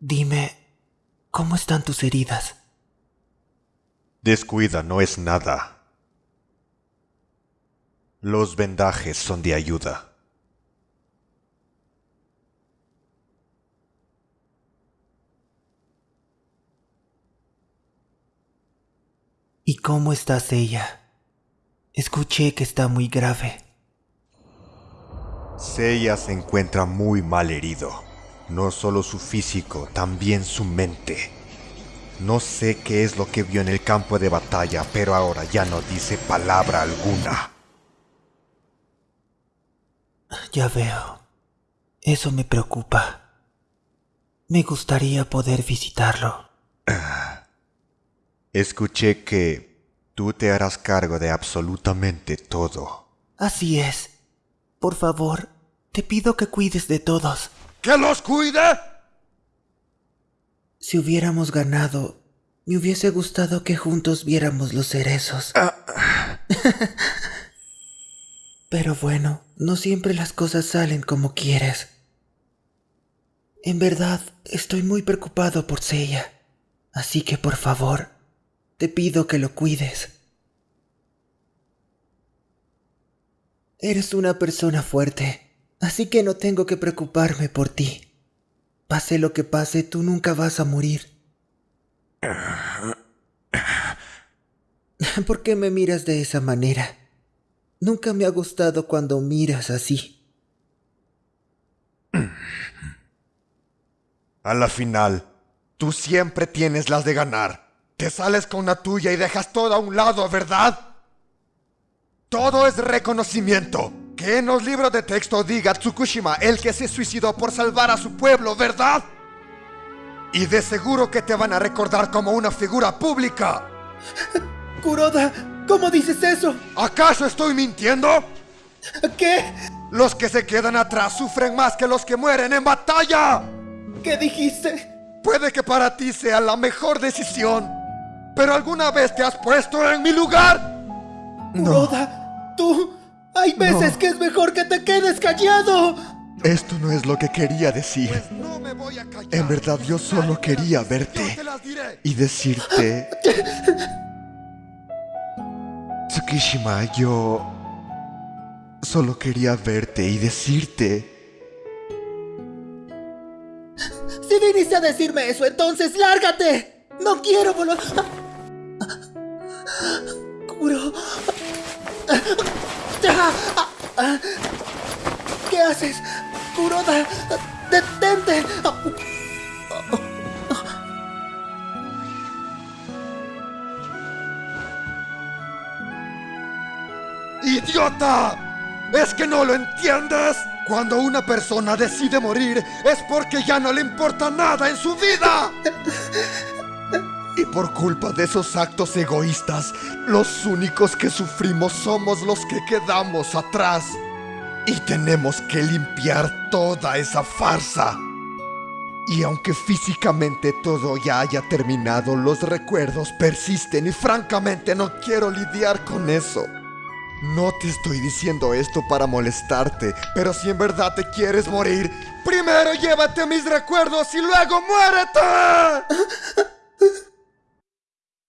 Dime, ¿cómo están tus heridas? Descuida, no es nada. Los vendajes son de ayuda. ¿Y cómo estás ella? Escuché que está muy grave. Seiya se encuentra muy mal herido. No solo su físico, también su mente. No sé qué es lo que vio en el campo de batalla, pero ahora ya no dice palabra alguna. Ya veo. Eso me preocupa. Me gustaría poder visitarlo. Escuché que tú te harás cargo de absolutamente todo. Así es. Por favor, te pido que cuides de todos. ¡Que los cuide! Si hubiéramos ganado, me hubiese gustado que juntos viéramos los cerezos. Pero bueno, no siempre las cosas salen como quieres. En verdad, estoy muy preocupado por Seiya. Así que por favor, te pido que lo cuides. Eres una persona fuerte, así que no tengo que preocuparme por ti. Pase lo que pase, tú nunca vas a morir. ¿Por qué me miras de esa manera? Nunca me ha gustado cuando miras así. A la final, tú siempre tienes las de ganar. Te sales con la tuya y dejas todo a un lado, ¿verdad? Todo es reconocimiento. Que en los libros de texto diga Tsukushima, el que se suicidó por salvar a su pueblo, ¿verdad? Y de seguro que te van a recordar como una figura pública. Kuroda, ¿cómo dices eso? ¿Acaso estoy mintiendo? ¿Qué? Los que se quedan atrás sufren más que los que mueren en batalla. ¿Qué dijiste? Puede que para ti sea la mejor decisión, pero ¿alguna vez te has puesto en mi lugar? Kuroda, tú... Hay veces que es mejor que te quedes callado. Esto no es lo que quería decir. En verdad yo solo quería verte y decirte... Tsukishima, yo... Solo quería verte y decirte... Si viniste a decirme eso, entonces lárgate. No quiero volver... ¿Qué haces? Kuroda, detente. ¡Idiota! ¿Es que no lo entiendes? Cuando una persona decide morir es porque ya no le importa nada en su vida. Y por culpa de esos actos egoístas, los únicos que sufrimos somos los que quedamos atrás. Y tenemos que limpiar toda esa farsa. Y aunque físicamente todo ya haya terminado, los recuerdos persisten y francamente no quiero lidiar con eso. No te estoy diciendo esto para molestarte, pero si en verdad te quieres morir, primero llévate mis recuerdos y luego muérete.